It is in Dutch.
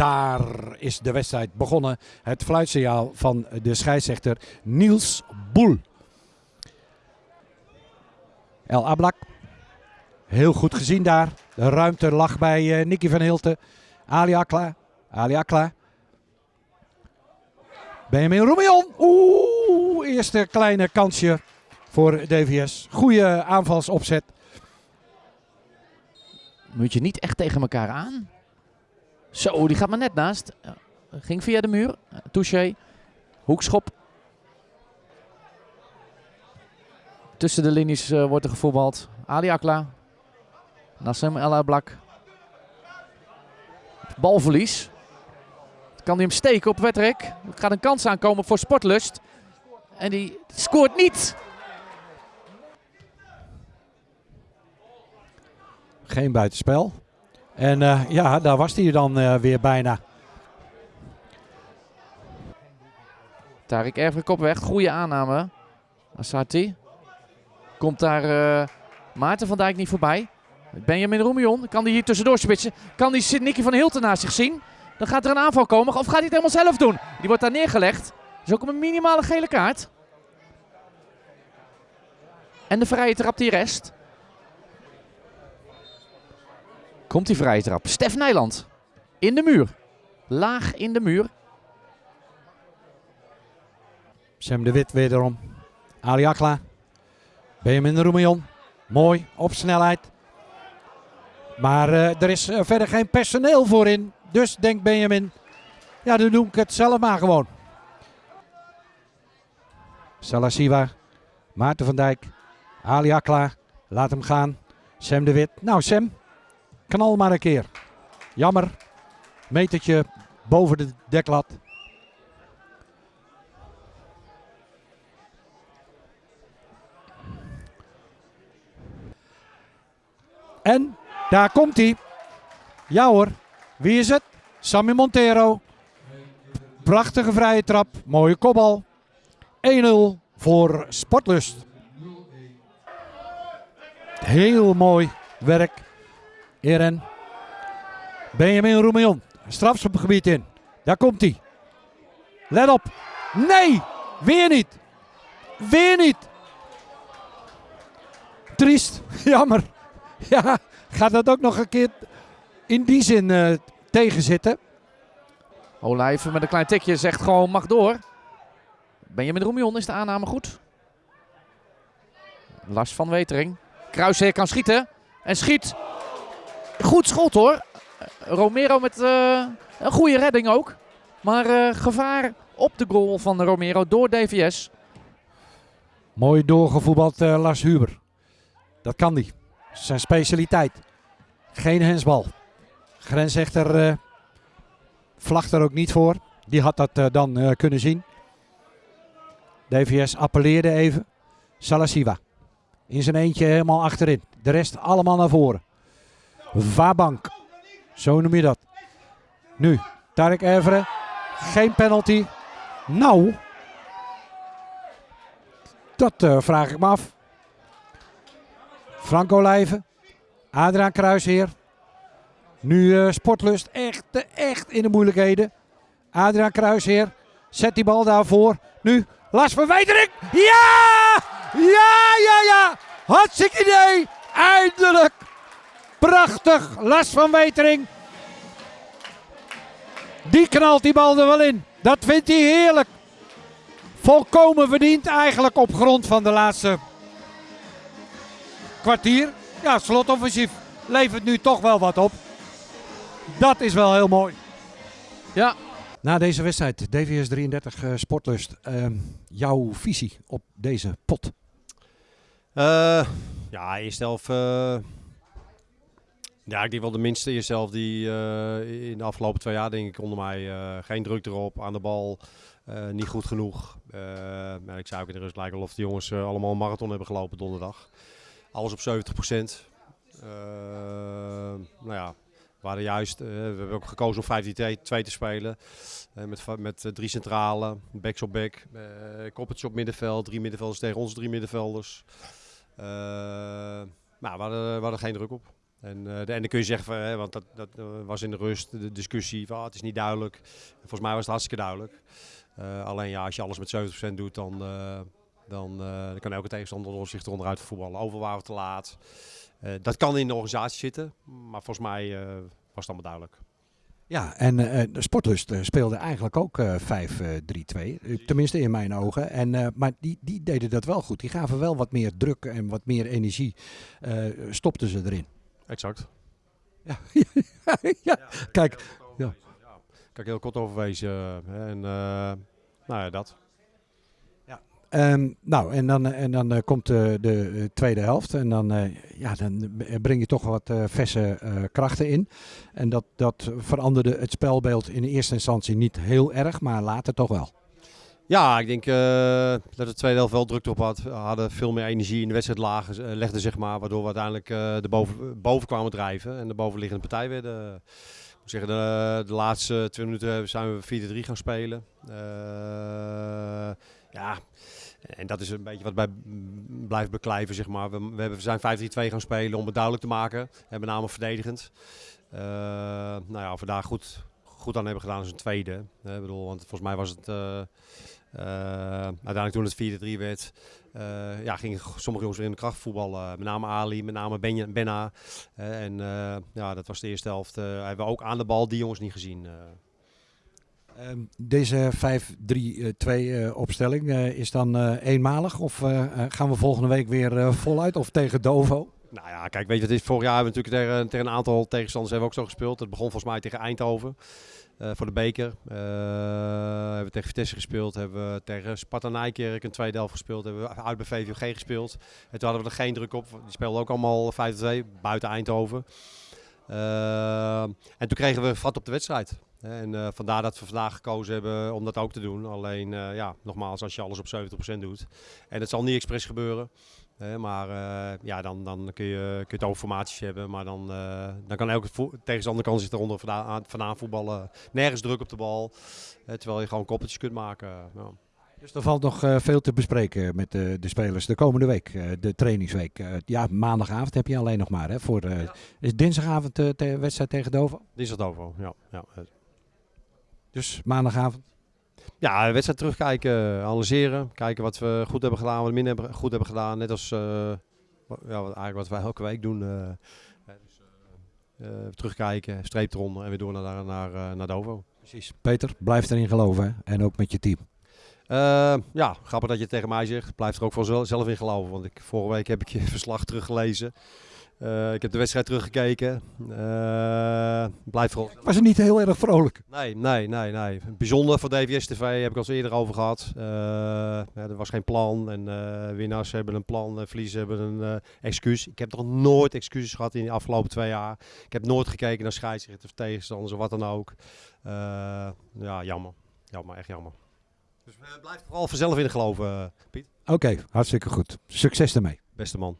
daar is de wedstrijd begonnen. Het fluitsignaal van de scheidsrechter Niels Boel. El Ablak. Heel goed gezien daar. De ruimte lag bij uh, Nicky van Hilten. Ali Akla. Ali Akla. Benjamin Roemion. Oeh, eerste kleine kansje voor DVS. Goede aanvalsopzet. Moet je niet echt tegen elkaar aan. Zo, die gaat maar net naast. Ging via de muur. Touché. Hoekschop. Tussen de linies uh, wordt er gevoetbald. Ali Akla. Nassim El Ablak. Balverlies. Kan hij hem steken op Wetrek? Er gaat een kans aankomen voor Sportlust. En die scoort niet. Geen buitenspel. En uh, ja, daar was hij dan uh, weer bijna. Tarik Erfrik op weg. Goede aanname. Asati. Komt daar uh, Maarten van Dijk niet voorbij. Benjamin Roemion. Kan hij hier tussendoor spitsen? Kan die Nicky van Hilten naast zich zien? Dan gaat er een aanval komen. Of gaat hij het helemaal zelf doen? Die wordt daar neergelegd. Dat is ook een minimale gele kaart. En de vrije trap die rest. Komt die vrije trap. Stef Nijland. In de muur. Laag in de muur. Sam de Wit wederom. Ali Akla. Benjamin Roemion. Mooi, op snelheid. Maar uh, er is uh, verder geen personeel voor in. Dus denkt Benjamin, ja dan doe ik het zelf maar gewoon. Salasiwa, Maarten van Dijk, Ali Akla, laat hem gaan. Sam de Wit. Nou Sam, knal maar een keer. Jammer, metertje boven de deklat. En daar komt hij. Ja hoor, wie is het? Sammy Montero. Prachtige vrije trap, mooie kopbal. 1-0 voor Sportlust. Heel mooi werk. Eren. Benjamin Roemion. Strafschopgebied in. Daar komt hij. Let op. Nee, weer niet. Weer niet. Triest. Jammer. Ja, gaat dat ook nog een keer in die zin uh, tegenzitten. Olijven met een klein tikje zegt gewoon mag door. Benjamin Roemion is de aanname goed. Lars van Wetering. Kruisheer kan schieten. En schiet. Goed schot hoor. Romero met uh, een goede redding ook. Maar uh, gevaar op de goal van Romero door DVS. Mooi doorgevoetbald uh, Lars Huber. Dat kan die. Zijn specialiteit. Geen hensbal. Grensrechter uh, er ook niet voor. Die had dat dan kunnen zien. DVS appelleerde even. Salasiva. In zijn eentje helemaal achterin. De rest allemaal naar voren. Vabank. Zo noem je dat. Nu, Tarek Evere. Geen penalty. Nou. Dat vraag ik me af. Franco Lijven. Adriaan Kruisheer. Nu uh, Sportlust echt, echt in de moeilijkheden. Adriaan Kruisheer zet die bal daarvoor. Nu Lars van Wetering. Ja! Ja, ja, ja. Hartstikke idee. Eindelijk. Prachtig. Lars van Wetering. Die knalt die bal er wel in. Dat vindt hij heerlijk. Volkomen verdiend eigenlijk op grond van de laatste kwartier. Ja, slotoffensief levert nu toch wel wat op. Dat is wel heel mooi. Ja. Na deze wedstrijd, DVS 33 uh, Sportlust, uh, jouw visie op deze pot? Uh, ja, eerst elf. Ja, ik denk wel de minste jezelf die uh, in de afgelopen twee jaar, denk ik, onder mij geen druk erop, aan de bal, niet goed genoeg. maar ik zou ook in de rust lijken of de jongens allemaal een marathon hebben gelopen donderdag. Alles op 70 procent. nou ja, we hadden juist, we hebben ook gekozen om 5-2 te spelen. Met met drie centrale, backs op back, koppeltjes op middenveld, drie middenvelders tegen onze drie middenvelders. maar we hadden, we hadden geen druk op. En, eh, en dan kun je zeggen, hè, want dat, dat eh, was in de rust, de discussie van ah, het is niet duidelijk. Volgens mij was het hartstikke duidelijk. Eh, alleen ja, als je alles met 70% doet, dan, dan, kan elke tegenstander zich eronder uit voetballen. Overal waren we te laat. Dat kan in de organisatie zitten, maar volgens mij was het allemaal duidelijk. Ja, en de Sportlust speelde eigenlijk ook eh 5-3-2. eh, tenminste in mijn ogen. En, maar die, die deden dat wel goed. Die gaven wel wat meer druk en wat meer energie. stopten ze erin. Exact. Ja, ja. Kijk, ja. Kijk, heel kort overwezen. hè, en eh, nou ja, dat. Ehm, nou, en dan, en dan eh, komt de, de eh, tweede helft. En dan, eh, ja, dan breng je toch wat eh, verse eh, krachten in. En dat, dat veranderde het spelbeeld in eerste instantie niet heel erg, maar later toch wel. Ja, ik denk eh, dat de tweede helft wel druk op had. We hadden veel meer energie in de wedstrijd lagen, eh, legden, zeg maar, waardoor we uiteindelijk eh de boven, kwamen drijven en de bovenliggende partij werden. moet zeggen, de, de laatste twee minuten zijn we 4-3 gaan spelen. Ja, en dat is een beetje wat bij blijft beklijven, zeg maar. We, we, hebben, we zijn 5-3-2 gaan spelen om het duidelijk te maken. En met name verdedigend. Nou ja, daar goed, goed aan hebben gedaan is een tweede. Ik bedoel, want volgens mij was het... eh, uiteindelijk toen het 4-3 werd, eh, ja, gingen sommige jongens weer in de kracht voetballen. Met name Ali, met name Benja, Benna. Eh, en ja, dat was de eerste helft. hebben ook aan de bal die jongens niet gezien. Ehm, deze 5-3-2 eh, opstelling is dan eenmalig? Of gaan we volgende week weer voluit? Of tegen Dovo? Nou ja, kijk, weet je wat is? Vorig jaar hebben we natuurlijk tegen, tegen een aantal tegenstanders hebben we ook zo gespeeld. Het begon volgens mij tegen Eindhoven eh, voor de beker. Eh, hebben we tegen Vitesse gespeeld. Hebben we tegen Sparta Nijkerk een tweede helft gespeeld. Hebben we uit bij VVG gespeeld. En toen hadden we er geen druk op. Die speelden ook allemaal 5-2 buiten Eindhoven. Eh, en toen kregen we vat op de wedstrijd. En vandaar dat we vandaag gekozen hebben om dat ook te doen. Alleen, ja, nogmaals, als je alles op 70% doet. En het zal niet expres gebeuren. Hè, maar eh, ja, dan, dan kun, je, kun je het over formaties hebben. Maar dan, eh, dan kan elke tegenstander kan zich eronder vandaan, aan- vandaan voetballen. Nergens druk op de bal. eh, terwijl je gewoon koppeltjes kunt maken. ja. Dus er valt nog eh, veel te bespreken met de, de spelers de komende week, eh, de trainingsweek. Eh, ja, maandagavond heb je alleen nog maar. Hè, voor, eh, Is dinsdagavond de wedstrijd tegen Dovo? Dinsdag over. Ja, ja. Dus maandagavond. Ja, de wedstrijd terugkijken, analyseren. Kijken wat we goed hebben gedaan, wat we minder hebben, goed hebben gedaan. Net als eh, ja, wat, eigenlijk wat wij elke week doen. eh. Dus, eh, terugkijken, streep eronder en weer door naar, naar, naar Dovo. Precies. Peter, blijf erin geloven. hè, En ook met je team. Ja, grappig dat je het tegen mij zegt. Blijf er ook voor zel- zelf in geloven. Want ik, vorige week heb ik je verslag teruggelezen. Eh, ik heb de wedstrijd teruggekeken. Eh blijf vooral. Was het niet heel erg vrolijk? Nee, nee, nee, nee. Bijzonder voor DVS TV heb ik al eerder over gehad. Eh, ja, er was geen plan. En winnaars hebben een plan. Verliezers hebben een excuus. Ik heb nog nooit excuses gehad in de afgelopen twee jaar. Ik heb nooit gekeken naar scheidsrechters of tegenstanders of wat dan ook. Ja, jammer. Jammer, echt jammer. Dus blijf vooral vanzelf in geloven, Piet. Oké, hartstikke goed. Succes ermee. Beste man.